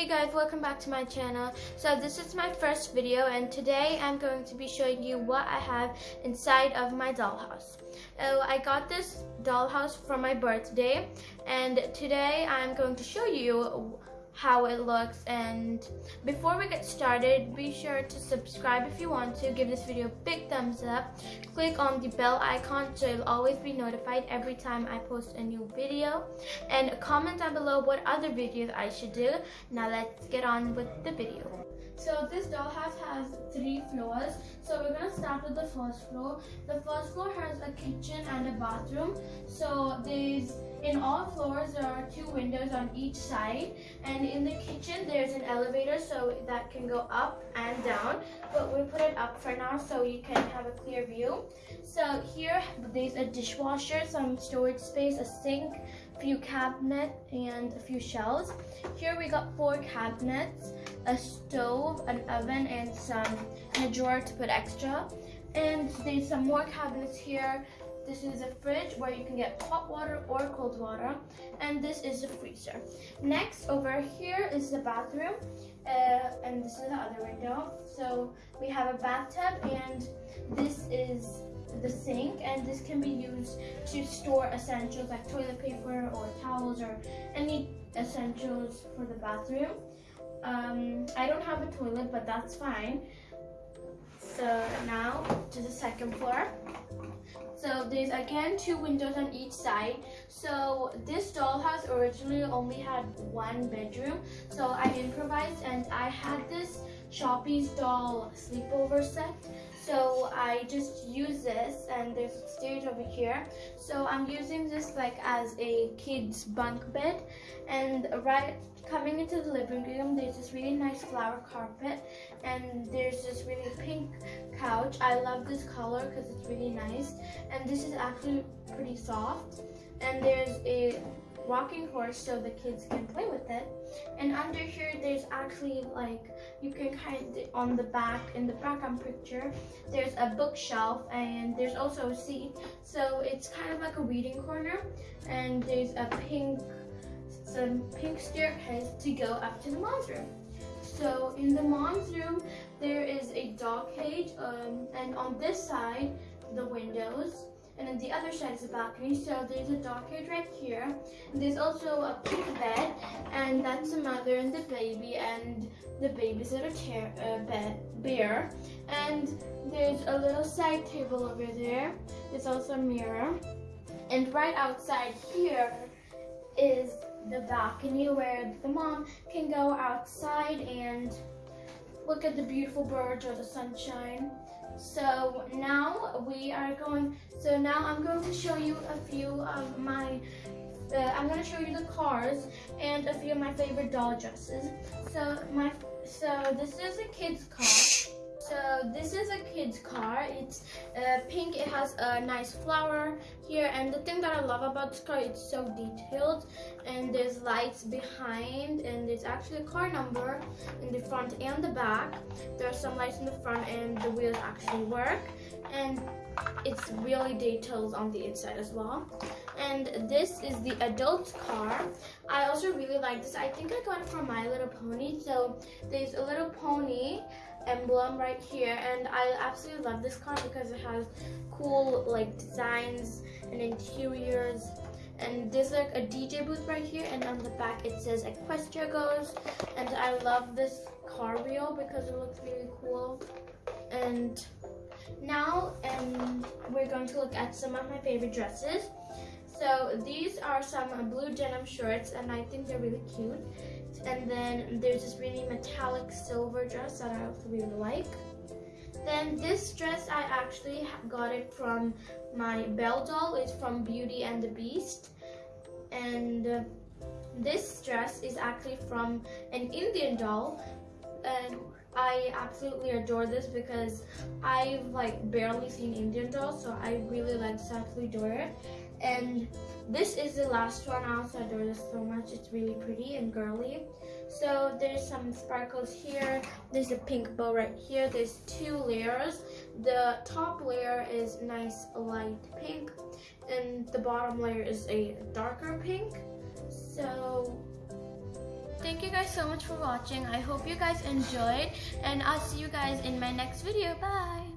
Hey guys, welcome back to my channel. So this is my first video and today I'm going to be showing you what I have inside of my dollhouse. Uh, I got this dollhouse for my birthday and today I'm going to show you how it looks and before we get started be sure to subscribe if you want to give this video a big thumbs up click on the bell icon so you'll always be notified every time I post a new video and comment down below what other videos I should do now let's get on with the video so this dollhouse has three floors. So we're gonna start with the first floor. The first floor has a kitchen and a bathroom. So there's in all floors there are two windows on each side and in the kitchen there's an elevator so that can go up and down but we put it up for now so you can have a clear view. So here there's a dishwasher, some storage space, a sink, few cabinet and a few shelves. Here we got four cabinets, a stove, an oven, and some and a drawer to put extra. And there's some more cabinets here. This is a fridge where you can get hot water or cold water. And this is a freezer. Next, over here is the bathroom. Uh, and this is the other window. So we have a bathtub and this is the sink and this can be used to store essentials like toilet paper or towels or any essentials for the bathroom. Um, I don't have a toilet but that's fine. So now to the second floor. So there's again two windows on each side. So this dollhouse originally only had one bedroom. So I improvised and I had this Shoppies doll sleepover set. So I just use this and there's a stage over here. So I'm using this like as a kid's bunk bed and right coming into the living room there's this really nice flower carpet and there's this really pink I love this color because it's really nice and this is actually pretty soft and there's a rocking horse so the kids can play with it. And under here, there's actually like, you can kind of, on the back, in the background picture, there's a bookshelf and there's also a seat. So it's kind of like a reading corner and there's a pink, some pink staircase to go up to the mom's room. So in the mom's room, um, and on this side, the windows and then the other side is the balcony. So there's a dog right here. And there's also a pink bed, and that's the mother and the baby, and the baby's little uh, bed, bear. And there's a little side table over there. There's also a mirror. And right outside here is the balcony where the mom can go outside and look at the beautiful birds or the sunshine. So now we are going, so now I'm going to show you a few of my, uh, I'm going to show you the cars and a few of my favorite doll dresses. So my, so this is a kid's car. So this is a kid's car. It's uh, pink. It has a nice flower here. And the thing that I love about this car, it's so detailed. And there's lights behind. And there's actually a car number in the front and the back. There are some lights in the front and the wheels actually work. And it's really detailed on the inside as well. And this is the adult car. I also really like this. I think I got it from My Little Pony. So there's a little pony emblem right here and I absolutely love this car because it has cool like designs and interiors. And there's like a DJ booth right here and on the back it says Equestria Girls. And I love this car wheel because it looks really cool. And now um, we're going to look at some of my favorite dresses so these are some blue denim shorts and I think they're really cute and then there's this really metallic silver dress that I also really like. Then this dress, I actually got it from my Belle doll. It's from Beauty and the Beast. And uh, this dress is actually from an Indian doll. And I absolutely adore this because I've like barely seen Indian dolls, so I really like absolutely adore it. And this is the last one. I also adore this so much. It's really pretty and girly. So there's some sparkles here. There's a pink bow right here. There's two layers. The top layer is nice light pink and the bottom layer is a darker pink. You guys so much for watching. I hope you guys enjoyed and I'll see you guys in my next video. Bye!